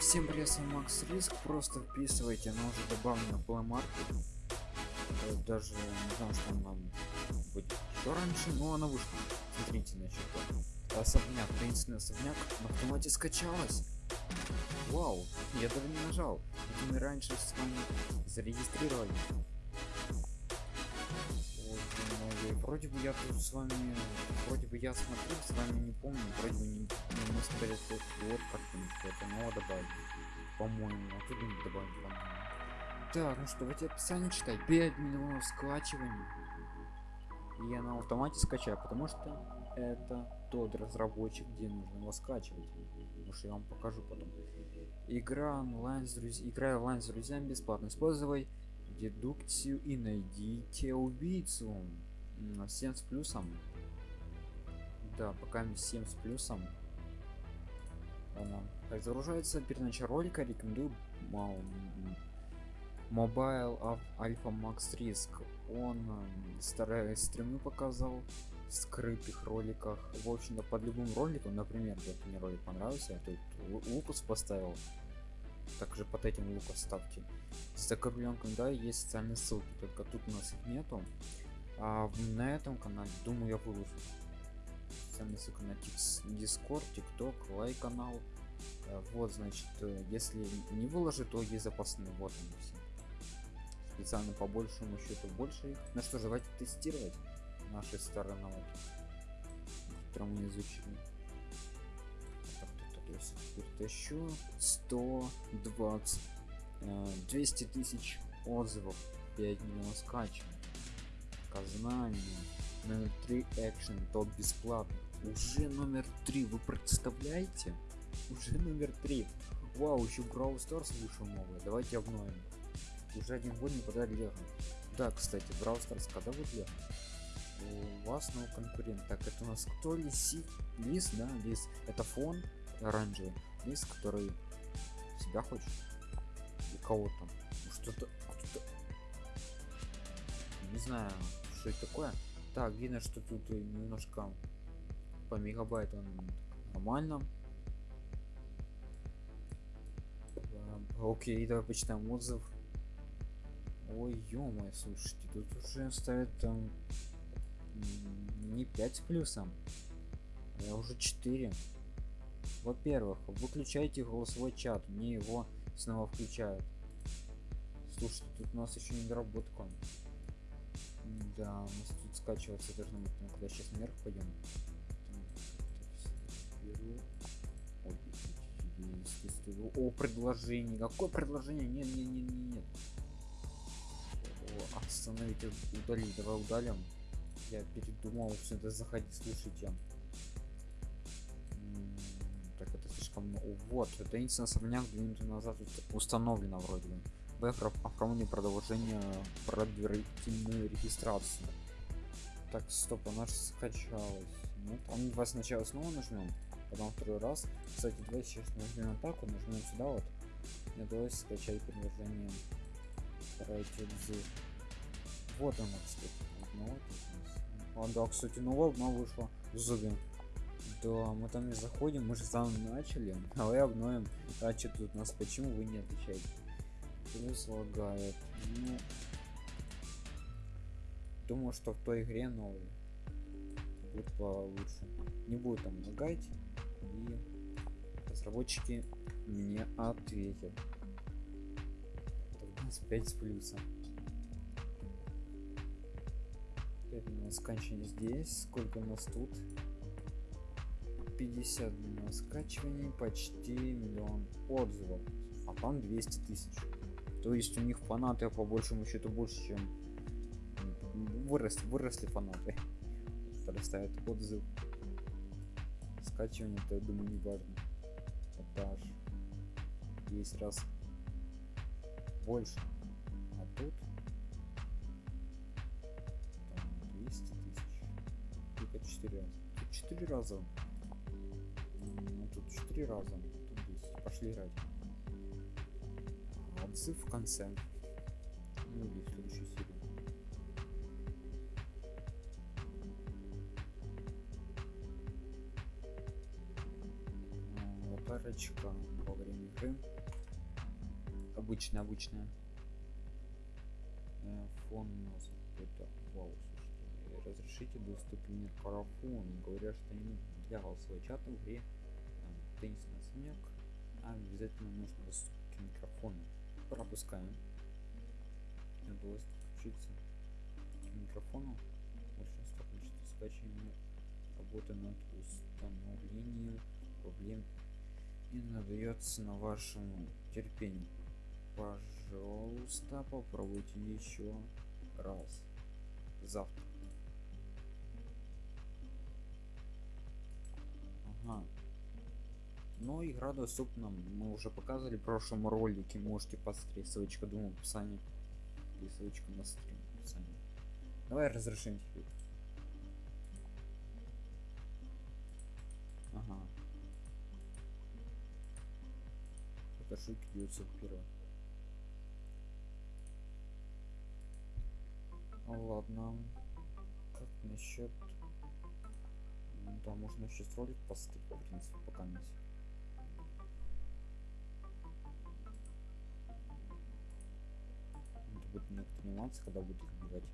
Всем привет, с вами Макс Риск. Просто вписывайте, она уже добавлена в Play Market. Э, Даже не знаю, что она будет еще раньше, но она вышла. Смотрите, значит, особняк, таинственный особняк на автомате скачалась. Вау, я даже не нажал. Это мы раньше с вами зарегистрировали. Вроде бы я тут с вами, вроде бы я смотрел, с вами не помню, вроде бы не, не мы смотрели вот, вот картинку, это нового добавили, по-моему, а тут не добавили, по-моему. Так, ну что, давайте описание читай. 5 миллионов скачиваний. И я на автомате скачаю, потому что это тот разработчик, где нужно его скачивать. Потому что я вам покажу потом. Игра онлайн с друзьями. Играй онлайн с друзьями бесплатно. Используй дедукцию и найдите убийцу. М, 7 с плюсом. Да, пока 7 с плюсом. Она как загружается перед началом ролика, рекомендую Mobile Al- Alpha Max Risk. Он м, старые стримы показал в скрытых роликах. В общем-то, под любым роликом, например, вот мне ролик понравился, я тут Лу- Лукас поставил. Также под этим Лукас ставьте. С закрепленком, да, есть социальные ссылки, только тут у нас их нету. А на этом канале, думаю, я выложу. Социальные ссылки на Discord, TikTok, лайк канал. Э, Вот, значит, э, если не выложу, то есть запасные. Вот они все. Специально по большему счету больше их. Ну что ж, давайте тестировать наши старые навыки, которые мы изучили. Так, я теперь тащу 120 э, 200 тысяч отзывов 5 миллионов скачиваний Казнание номер 3 экшен топ бесплатно. Уже номер 3 вы представляете? Уже номер 3 вау еще Brawl Stars вышел новый давайте обновим. Уже один год не подали да кстати Brawl Stars когда будет лего? У вас новый конкурент. Так это у нас кто? Лиси? Лис да лис. Это фон оранжевый. Лис который себя хочет. И кого там Ну, что-то не знаю что это такое. Так видно что тут немножко по мегабайт он нормально окей давай почитаем отзыв. Ой ё слушайте тут уже ставят там не 5 с плюсом а уже 4 во-первых выключайте голосовой чат мне его снова включают. Слушайте тут у нас еще не доработка да у нас тут скачиваться должно быть ну, когда сейчас наверх пойдем о предложение какое предложение? Нет нет нет нет, нет. О, остановить удалить давай удалим. Я передумал это заходить слушайте так это слишком много. вот это единственный особняк две минуты назад ус- установлено вроде бы Б оформление продолжение предварительную регистрацию так стоп она же скачалась. Нет он два сначала снова нажмем потом второй раз. Кстати давай сейчас нажмем атаку нажмем сюда вот. И давай скачать приложение Давайте отзыв. вот она кстати. Одно вот у нас. а да кстати новая одна вышла зубин да мы там не заходим мы же сам начали. Давай обновим. А что тут у нас? Почему вы не отвечаете плюс лагает ну. Думаю что в той игре новый будет получше. Не будет там лагать и разработчики мне ответят. У нас 5 с плюсом. 5 минут скачивания здесь. Сколько у нас тут? 50 минут скачиваний почти миллион отзывов. А там 200 тысяч то есть у них фанаты по большему счету больше чем м, выросли фанаты. Которые ставят отзыв. Скачивание то я думаю не важно. Это аж 10 раз больше. А тут там 200 тысяч. Только 4 раза. Тут 4 раза. Ну тут 4 раза. Тут 200 пошли играть отзыв в конце ну или в следующей серии А, аварочка во время игры. Обычная, обычная. Э, фон нас какой-то. Вау, слушайте. Разрешите доступ к микрофону. Говорят, что не для голосовой чата в игре. Теннисный особняк. А обязательно нужно доступ к микрофону. Пропускаем. Удалось подключиться к микрофону. Большинство количество скачивания работы над установлением проблем и надается на вашему терпению. Пожалуйста, попробуйте еще раз. Завтра. Ага. Но игра доступна. Мы уже показывали в прошлом ролике. Можете посмотреть. Ссылочка, думаю, в описании. И ссылочка на стрим в описании. Давай разрешим теперь. Ага. Фотошутки 901. Ладно. Как насчет... Да, можно еще ролик постыть, в принципе, пока не Это будет некоторые нюансы, когда будет их убивать.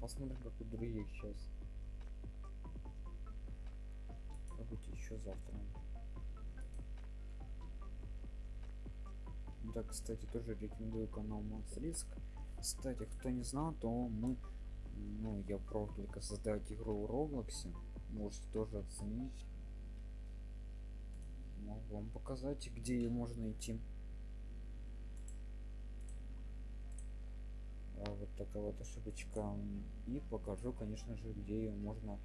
Посмотрим, как у других сейчас. Пробуйте еще завтра. Да, кстати, тоже рекомендую канал Max Risk. Кстати, кто не знал, то мы, ну, я пробовал только создать игру в Роблоксе. Можете тоже оценить. Могу вам показать, где ее можно найти. А вот такая вот ошибочка. И покажу, конечно же, где ее можно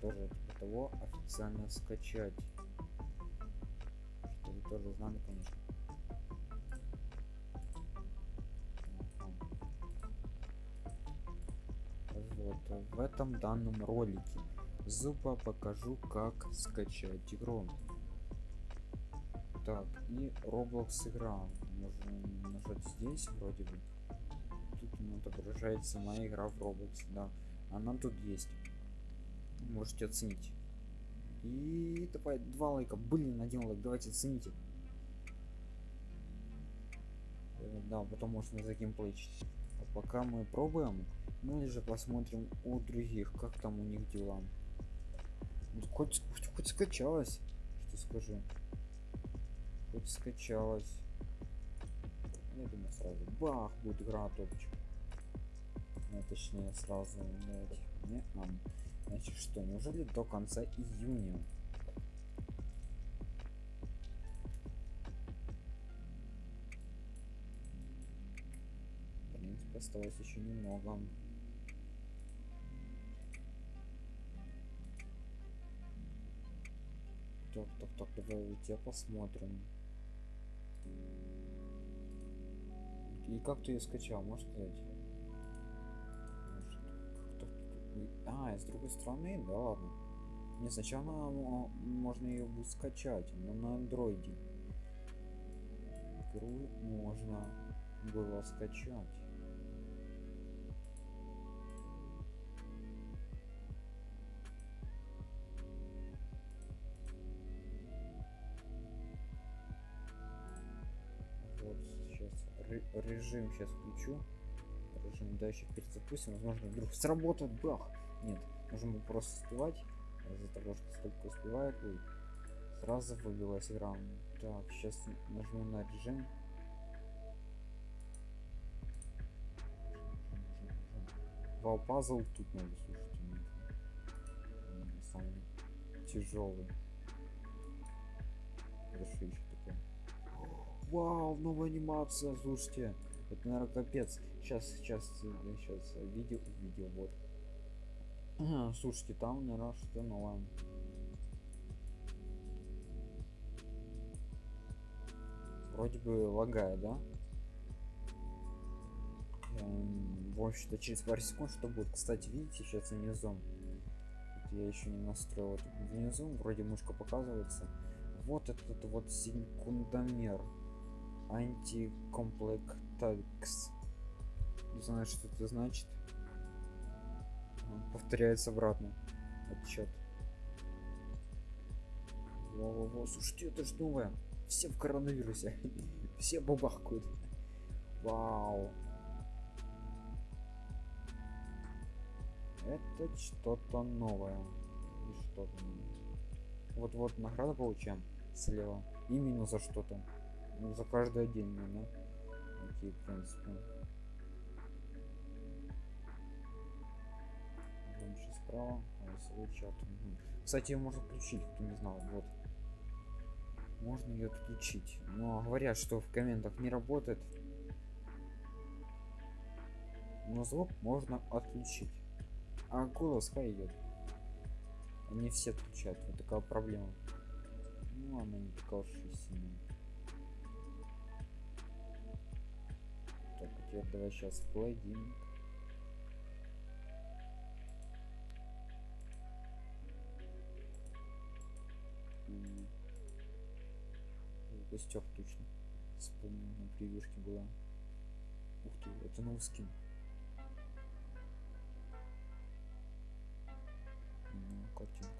тоже типа того официально скачать. Что вы тоже знали, конечно. Вот в этом данном ролике зуба покажу как скачать игру так и roblox игра. Можно нажать здесь вроде бы. Тут отображается моя игра в roblox да. Она тут есть. Можете оценить. И давай два лайка. Блин один лайк. Давайте оцените. Э, да потом можно за геймплей а пока мы пробуем или же посмотрим у других как там у них дела. Хоть, хоть, хоть скачалось что скажу хоть скачалось. Я думаю сразу бах будет игра топчик. Ну, точнее сразу не а, значит что неужели до конца июня? В принципе осталось еще немного. Так так так давайте посмотрим и как ты ее скачал? Можешь сказать а с другой стороны? Да ладно. Не сначала можно ее будет скачать но на андроиде. Игру можно было скачать режим сейчас включу режим дальше перезапустим возможно вдруг сработает бах нет можем просто успевать из-за того что столько успевает и сразу выбилась игра так сейчас нажму на режим Вау, пазл тут надо, слушайте, самый тяжелый. Хорошо еще такое. Вау, новая анимация, слушайте. Это, наверное, капец. Сейчас, сейчас, сейчас видео, видео, вот. Слушайте, там, наверное, что новое. Вроде бы лагает, да? Эм, в общем-то, через пару секунд что будет. Кстати, видите, сейчас внизу. Вот я еще не настроил. Вот внизу вроде мышка показывается. Вот этот вот секундомер. Антикомплектакс. Не знаю, что это значит. Повторяется обратно. отчет. Во-во-во, слушайте, это ж новое. Все в коронавирусе. Все бабахкают. Вау. Это что-то новое. И что-то. Вот-вот награда получаем слева. Именно за что-то. Ну, за каждое деньги, да? Окей, в принципе. Дальше справа. Голосовой чат. Мгм. Кстати, ее можно отключить, кто не знал. Вот. Можно ее отключить. Но говорят, что в комментах не работает. Но звук можно отключить. А голос хай идет. Они все отключают. Вот такая проблема. Ну, она не такая уж и сильная. Теперь давай сейчас. В гостях точно. Вспомнил, на превьюшке была. Ух ты, это новый скин. Ну, картинку.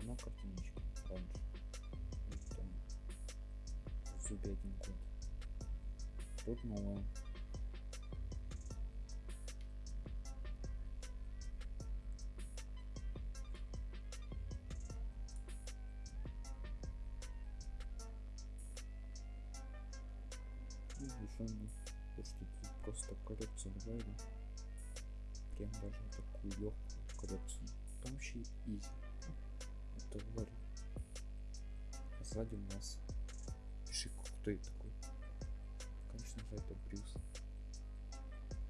Одна картиночка раньше. Это в зубе один. Тут новая. И решено, то, что тут просто коллекцию добавили. Прям даже такую легкую коллекцию. Там и изи. Говорю. А сзади у нас пиши, кто это такой. Конечно же это Брюс.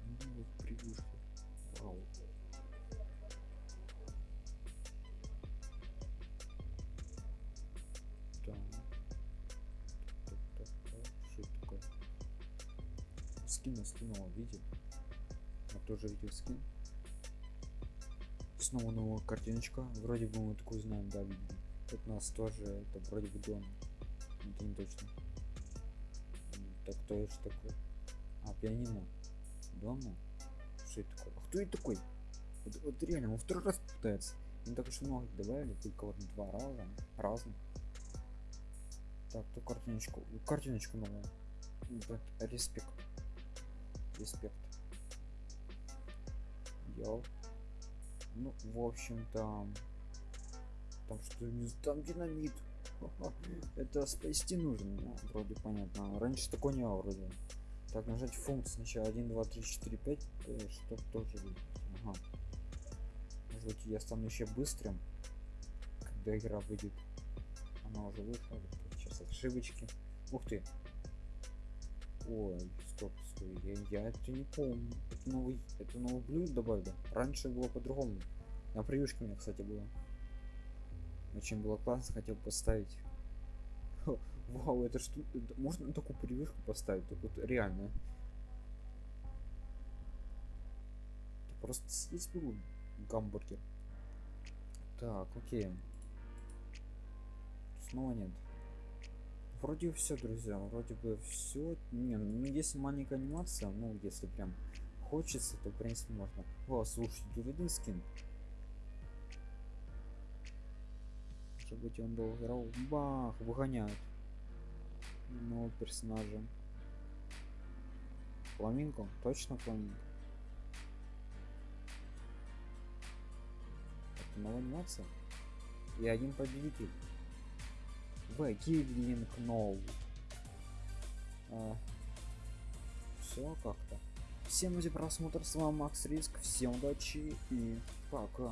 Ну вот превьюшки. Вау. Так. Так, так, так. Что такое? Скину, скинула, видели? Я тоже видел скин. Снова новая картиночка. Вроде бы мы такую знаем, да, видели. У нас тоже, это вроде бы дом. Это не точно. Так кто это такой? А, пианино. Дома? Что это такое? А кто это такой? Вот, вот реально, он второй раз пытается. Не так уж и много добавили, только вот два раза. Разных. Так, то картиночку. Картиночку новую. Ребят, респект. Респект. Йоу. Ну, в общем-то... Там что не там динамит. Это спасти нужно, ну, вроде понятно. Раньше такого не было вроде. Так, нажать функцию сначала 1, 2, 3, 4, 5, чтобы тоже. Ага. Может быть я стану еще быстрым, когда игра выйдет. Она уже вышла. Сейчас ошибочки. Ух ты. Ой, стоп, стой, я, я это не помню. Это новый, это новый блюд добавили. Раньше было по-другому. На превьюшке у меня, кстати, было. Очень было классно, хотел поставить. Вау, это что? можно такую превьюшку поставить? Так вот реально. Это просто съесть был гамбургер. Так, окей. Снова нет. Вроде все, друзья, вроде бы все. Не, ну если маленькая анимация, ну если прям хочется, то в принципе можно. О, слушай, тут один скин. Может быть он был играл. Бах, выгоняют. Нового персонажа. Фламинго? Точно фламинго? Это новая анимация? И один победитель. В Гирлинг Ноу. Все как-то. Всем за просмотр, с вами Макс Риск, всем удачи и пока.